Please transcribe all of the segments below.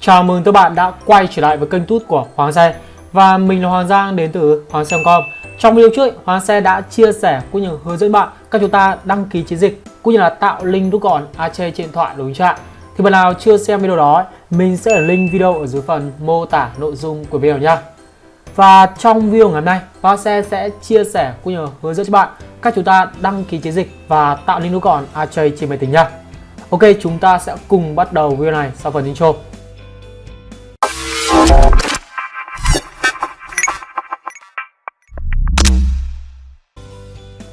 Chào mừng các bạn đã quay trở lại với kênh tút của Hoàng Xe. Và mình là Hoàng Giang đến từ Hoàng Xe.com Trong video trước, Hoàng Xe đã chia sẻ cũng như hướng dẫn bạn các chúng ta đăng ký chiến dịch cũng như là tạo link rút gọn ac trên điện thoại đối trạng Thì bạn nào chưa xem video đó, mình sẽ để link video ở dưới phần mô tả nội dung của video nha Và trong video ngày hôm nay, Hoàng Xe sẽ chia sẻ cũng như hướng dẫn cho bạn các chúng ta đăng ký chiến dịch và tạo link rút gọn ac trên máy tính nha Ok, chúng ta sẽ cùng bắt đầu video này sau phần intro.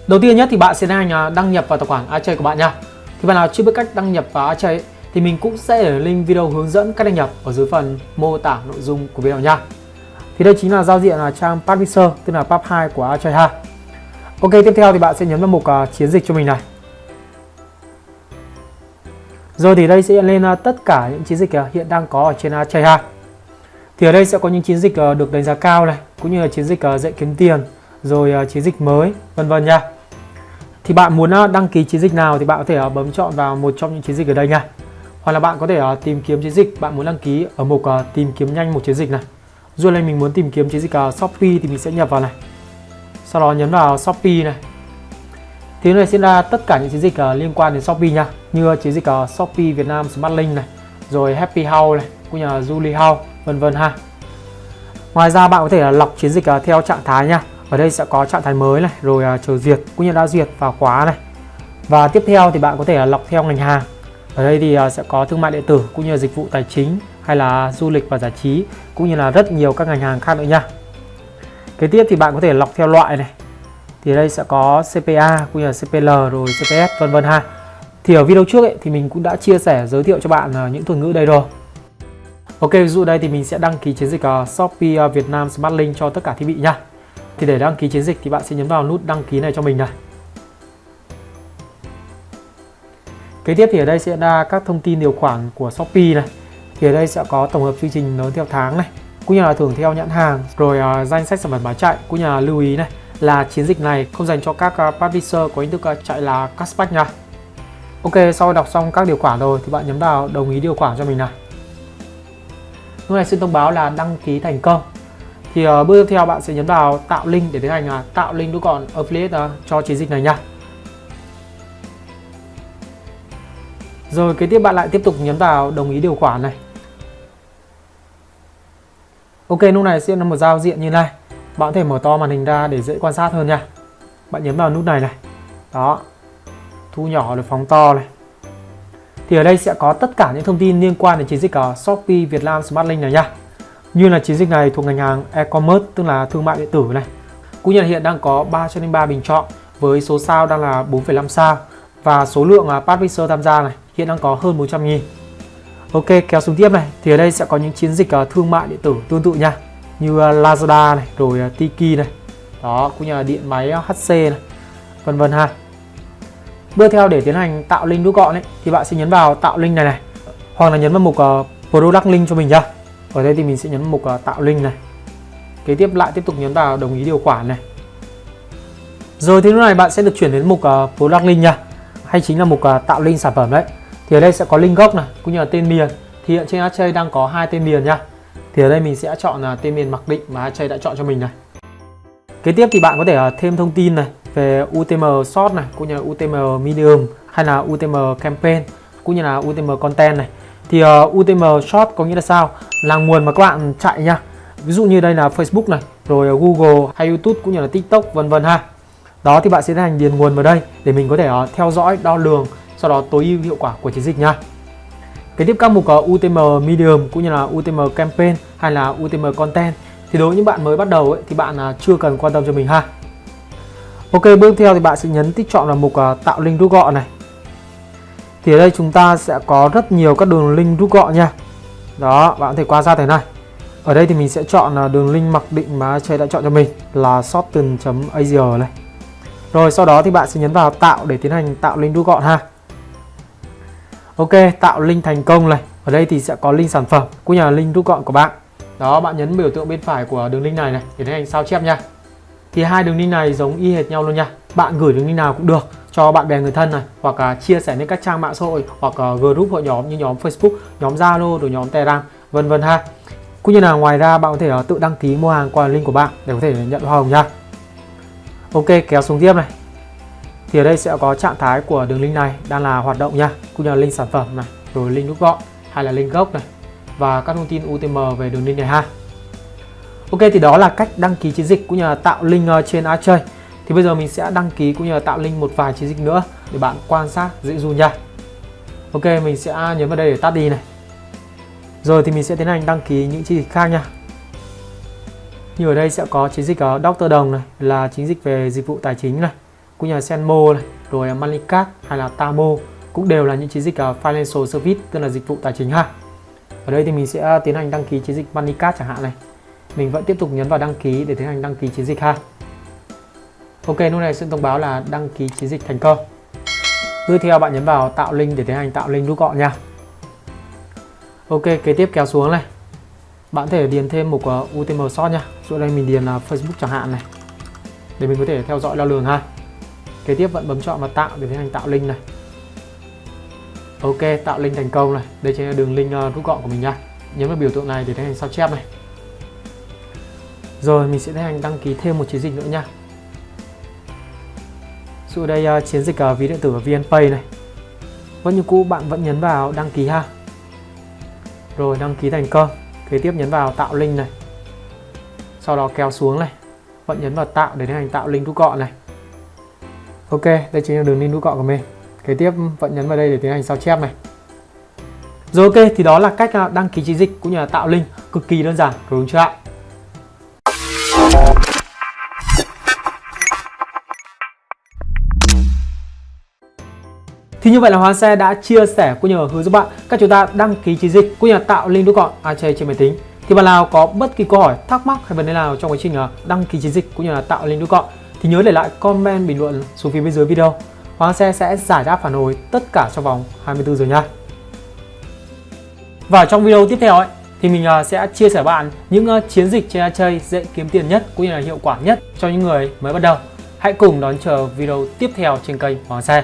Đầu tiên nhất thì bạn sẽ đang đăng nhập vào tài khoản Achay của bạn nha. Thì bạn nào chưa biết cách đăng nhập vào Achay thì mình cũng sẽ để link video hướng dẫn cách đăng nhập ở dưới phần mô tả nội dung của video nha. Thì đây chính là giao diện là trang Publisher tức là Pub 2 của Achay ha. Ok, tiếp theo thì bạn sẽ nhấn vào mục uh, chiến dịch cho mình này. Rồi thì đây sẽ hiện lên uh, tất cả những chiến dịch uh, hiện đang có ở trên Achay ha. Thì ở đây sẽ có những chiến dịch được đánh giá cao này, cũng như là chiến dịch dạy kiếm tiền, rồi chiến dịch mới, vân vân nha thì bạn muốn à, đăng ký chiến dịch nào thì bạn có thể à, bấm chọn vào một trong những chiến dịch ở đây nha. Hoặc là bạn có thể à, tìm kiếm chiến dịch, bạn muốn đăng ký ở mục tìm kiếm nhanh một chiến dịch này. Dù đây mình muốn tìm kiếm chiến dịch Shopee thì mình sẽ nhập vào này. Sau đó nhấn vào Shopee này. Thì này sẽ ra tất cả những chiến dịch liên quan đến Shopee nha. Như chiến dịch Shopee Việt Nam Smartlink này, rồi Happy House này, cũng như là Julie House, vân vân ha. Ngoài ra bạn có thể lọc chiến dịch theo trạng thái nha ở đây sẽ có trạng thái mới này rồi uh, chờ duyệt cũng như đã duyệt và khóa này. Và tiếp theo thì bạn có thể là lọc theo ngành hàng. Ở đây thì uh, sẽ có thương mại điện tử cũng như là dịch vụ tài chính hay là du lịch và giải trí cũng như là rất nhiều các ngành hàng khác nữa nha. Kế tiếp thì bạn có thể lọc theo loại này. Thì ở đây sẽ có CPA cũng như là CPL rồi CPS vân vân ha. Thì ở video trước ấy, thì mình cũng đã chia sẻ giới thiệu cho bạn uh, những thuật ngữ đây rồi. Ok ví dụ đây thì mình sẽ đăng ký chiến dịch uh, Shopee uh, Việt Nam Smart Link cho tất cả thiết bị nha thì để đăng ký chiến dịch thì bạn sẽ nhấn vào nút đăng ký này cho mình này. Kế tiếp thì ở đây sẽ ra các thông tin điều khoản của Shopee này. Thì ở đây sẽ có tổng hợp chương trình lớn theo tháng này, cũng như là thưởng theo nhãn hàng, rồi uh, danh sách sản phẩm bán chạy, cũng như là lưu ý này là chiến dịch này không dành cho các uh, publisher có hình thức uh, chạy là cashback nha. Ok, sau đọc xong các điều khoản rồi thì bạn nhấn vào đồng ý điều khoản cho mình này. Lúc này xin thông báo là đăng ký thành công thì uh, bước tiếp theo bạn sẽ nhấn vào tạo link để tiến hành uh, tạo link đúc gọn affiliate uh, cho chiến dịch này nha. Rồi kế tiếp bạn lại tiếp tục nhấn vào đồng ý điều khoản này. Ok lúc này sẽ là một giao diện như này. Bạn có thể mở to màn hình ra để dễ quan sát hơn nha. Bạn nhấn vào nút này này. Đó. Thu nhỏ được phóng to này. Thì ở đây sẽ có tất cả những thông tin liên quan đến chiến dịch ở Shopee Việt Nam Smart Link này nha như là chiến dịch này thuộc ngành hàng e-commerce tức là thương mại điện tử này. Cũng như là hiện đang có 303 bình chọn với số sao đang là 4,5 sao và số lượng à, uh, publisher tham gia này hiện đang có hơn 400 nghìn. Ok kéo xuống tiếp này thì ở đây sẽ có những chiến dịch à, thương mại điện tử tương tự nha như à, Lazada này rồi Tiki này đó cũng như là điện máy HC này vân vân ha. Bước theo để tiến hành tạo link rút gọn ấy thì bạn sẽ nhấn vào tạo link này này hoặc là nhấn vào mục uh, product link cho mình nhá ở đây thì mình sẽ nhấn mục à, tạo link này. Kế tiếp lại tiếp tục nhấn vào đồng ý điều khoản này. Rồi thì lúc này bạn sẽ được chuyển đến mục uh, product link nha. Hay chính là mục uh, tạo link sản phẩm đấy. Thì ở đây sẽ có link gốc này cũng như là tên miền. Thì hiện trên Archay đang có hai tên miền nha. Thì ở đây mình sẽ chọn uh, tên miền mặc định mà Archay đã chọn cho mình này. Kế tiếp thì bạn có thể uh, thêm thông tin này về UTM short này cũng như là UTM medium hay là UTM campaign cũng như là UTM content này thì ờ, uh, UTM short có nghĩa là sao? Là nguồn mà các bạn chạy nha. Ví dụ như đây là Facebook này rồi ờ, Google hay YouTube cũng như là TikTok vân vân ha. Đó thì bạn sẽ tiến hành điền nguồn vào đây để mình có thể uh, theo dõi đo lường sau đó tối ưu hiệu quả của chiến dịch nha. Kế tiếp các mục uh, UTM Medium cũng như là UTM Campaign hay là UTM Content. Thì đối với những bạn mới bắt đầu ấy, thì bạn uh, chưa cần quan tâm cho mình ha. Ok bước theo thì bạn sẽ nhấn tích chọn vào mục uh, tạo link rút gọn này thì ở đây chúng ta sẽ có rất nhiều các đường link rút gọn nha. Đó, bạn có thể qua ra thế này. Ở đây thì mình sẽ chọn là đường link mặc định mà chơi đã chọn cho mình là shorten.asia này. Rồi, sau đó thì bạn sẽ nhấn vào tạo để tiến hành tạo link rút gọn ha. Ok, tạo link thành công này. Ở đây thì sẽ có link sản phẩm, cũng nhà link rút gọn của bạn. Đó, bạn nhấn biểu tượng bên phải của đường link này này, để tiến hành sao chép nha. Thì hai đường link này giống y hệt nhau luôn nha. Bạn gửi đường link nào cũng được cho bạn bè người thân này hoặc uh, chia sẻ lên các trang mạng xã hội hoặc uh, group hội nhóm như nhóm Facebook, nhóm Zalo rồi nhóm Telegram vân vân ha. Cũng như là ngoài ra bạn có thể uh, tự đăng ký mua hàng qua link của bạn để có thể nhận hoa hồng nha. Ok kéo xuống tiếp này. Thì ở đây sẽ có trạng thái của đường link này đang là hoạt động nha cũng như là link sản phẩm này rồi link rút gọn hay là link gốc này và các thông tin UTM về đường link này ha. Ok thì đó là cách đăng ký chiến dịch cũng như là tạo link uh, trên Archơi thì bây giờ mình sẽ đăng ký cũng như là tạo link một vài chiến dịch nữa để bạn quan sát, dễ dụ nha. Ok, mình sẽ nhấn vào đây để tắt đi này. Rồi thì mình sẽ tiến hành đăng ký những chiến dịch khác nha. Như ở đây sẽ có chiến dịch ờ, ở Dr. Đồng này, là chiến dịch về dịch vụ tài chính này, cũng như là Senmo này, rồi manicat hay là Tamo cũng đều là những chiến dịch ở Financial Service, tức là dịch vụ tài chính ha. Ở đây thì mình sẽ tiến hành đăng ký chiến dịch manicat chẳng hạn này. Mình vẫn tiếp tục nhấn vào đăng ký để tiến hành đăng ký chiến dịch ha. Ok lúc này sẽ thông báo là đăng ký chiến dịch thành công tiếp theo bạn nhấn vào tạo link để tiến hành tạo link rút gọn nha. Ok kế tiếp kéo xuống này. Bạn thể điền thêm một uh, UTM short nha. Chỗ đây mình điền uh, Facebook chẳng hạn này. Để mình có thể theo dõi đo lường ha. Kế tiếp vẫn bấm chọn vào tạo để tiến hành tạo link này. Ok tạo link thành công này. Đây chính là đường link uh, rút gọn của mình nha. Nhấn vào biểu tượng này để tiến hành sao chép này. Rồi mình sẽ tiến hành đăng ký thêm một chiến dịch nữa nha. Dụ đây uh, chiến dịch uh, ví điện tử VNPay này. Vâng, vẫn như cũ bạn vẫn nhấn vào đăng ký ha. Rồi đăng ký thành công Kế tiếp nhấn vào tạo link này. Sau đó kéo xuống này. Vẫn nhấn vào tạo để tiến hành tạo link rút gọn này. Ok, đây chính là đường link rút gọn của mình. Kế tiếp ừ, vẫn nhấn vào đây để tiến hành sao chép này. Rồi ok, thì đó là cách ờ, đăng ký chiến dịch cũng như là tạo link. Cực kỳ đơn giản, đúng chưa ạ? Thì như vậy là Hoa Xe đã chia sẻ cũng như hướng dẫn bạn các chúng ta đăng ký chiến dịch cũng như là tạo link rút gọn AJ trên máy tính. Thì bạn nào có bất kỳ câu hỏi, thắc mắc hay vấn đề nào trong quá trình à, đăng ký chiến dịch cũng như là tạo link rút gọn thì nhớ để lại comment bình luận xuống phía bên dưới video. Hoa Xe sẽ giải đáp phản hồi tất cả trong vòng 24 giờ nha. Và trong video tiếp theo ấy thì mình à, sẽ chia sẻ bạn những à, chiến dịch trên chơi dễ kiếm tiền nhất cũng như là hiệu quả nhất cho những người mới bắt đầu. Hãy cùng đón chờ video tiếp theo trên kênh Hoàng Xe.